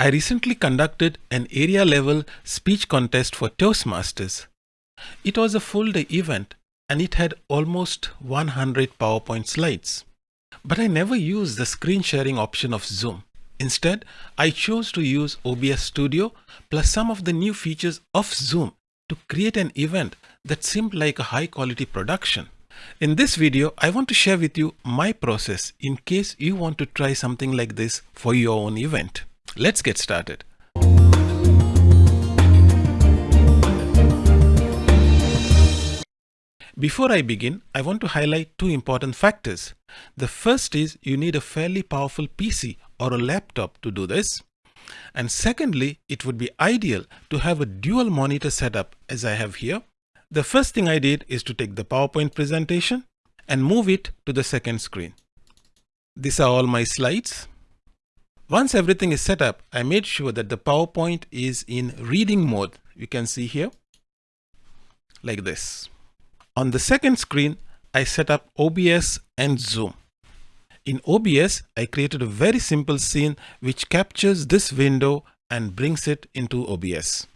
I recently conducted an area level speech contest for Toastmasters. It was a full day event and it had almost 100 PowerPoint slides. But I never used the screen sharing option of Zoom. Instead, I chose to use OBS Studio plus some of the new features of Zoom to create an event that seemed like a high quality production. In this video, I want to share with you my process in case you want to try something like this for your own event. Let's get started. Before I begin, I want to highlight two important factors. The first is you need a fairly powerful PC or a laptop to do this. And secondly, it would be ideal to have a dual monitor setup as I have here. The first thing I did is to take the PowerPoint presentation and move it to the second screen. These are all my slides. Once everything is set up, I made sure that the PowerPoint is in reading mode. You can see here like this. On the second screen, I set up OBS and Zoom. In OBS, I created a very simple scene which captures this window and brings it into OBS.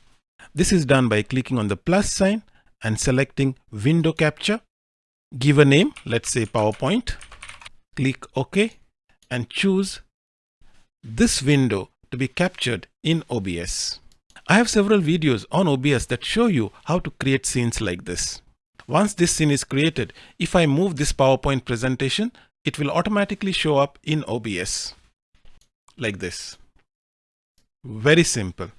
This is done by clicking on the plus sign and selecting window capture. Give a name, let's say PowerPoint. Click OK and choose this window to be captured in OBS. I have several videos on OBS that show you how to create scenes like this. Once this scene is created, if I move this PowerPoint presentation, it will automatically show up in OBS like this. Very simple.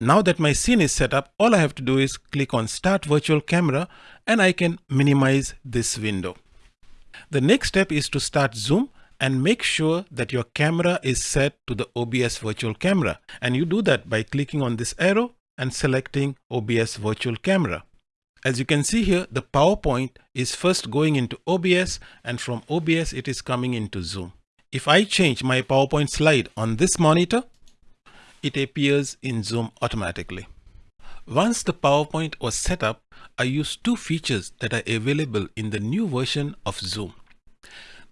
Now that my scene is set up, all I have to do is click on Start Virtual Camera and I can minimize this window. The next step is to start Zoom and make sure that your camera is set to the OBS virtual camera. And you do that by clicking on this arrow and selecting OBS virtual camera. As you can see here, the PowerPoint is first going into OBS and from OBS it is coming into Zoom. If I change my PowerPoint slide on this monitor, it appears in Zoom automatically. Once the PowerPoint was set up, I used two features that are available in the new version of Zoom.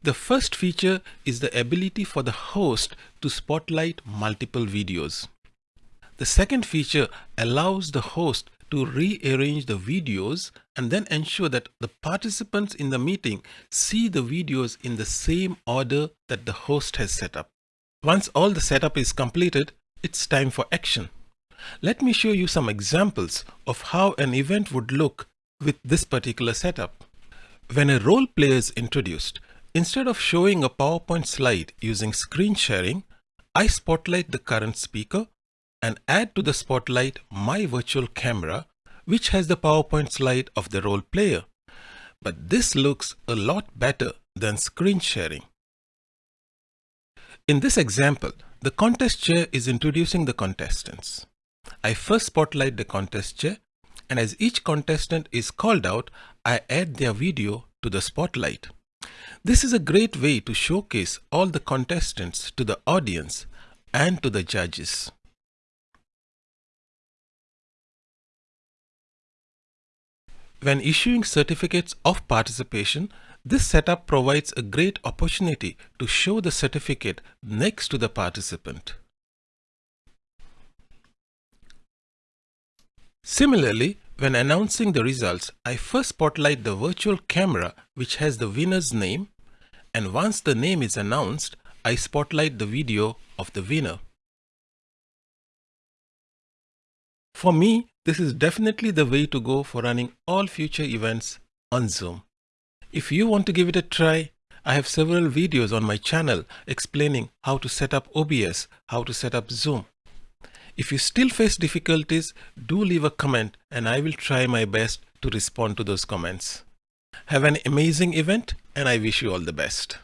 The first feature is the ability for the host to spotlight multiple videos. The second feature allows the host to rearrange the videos and then ensure that the participants in the meeting see the videos in the same order that the host has set up. Once all the setup is completed, it's time for action. Let me show you some examples of how an event would look with this particular setup. When a role player is introduced, Instead of showing a PowerPoint slide using screen sharing, I spotlight the current speaker and add to the spotlight my virtual camera, which has the PowerPoint slide of the role player. But this looks a lot better than screen sharing. In this example, the contest chair is introducing the contestants. I first spotlight the contest chair and as each contestant is called out, I add their video to the spotlight. This is a great way to showcase all the contestants to the audience and to the judges. When issuing certificates of participation, this setup provides a great opportunity to show the certificate next to the participant. Similarly, when announcing the results, I first spotlight the virtual camera which has the winner's name and once the name is announced, I spotlight the video of the winner. For me, this is definitely the way to go for running all future events on Zoom. If you want to give it a try, I have several videos on my channel explaining how to set up OBS, how to set up Zoom. If you still face difficulties, do leave a comment and I will try my best to respond to those comments. Have an amazing event and I wish you all the best.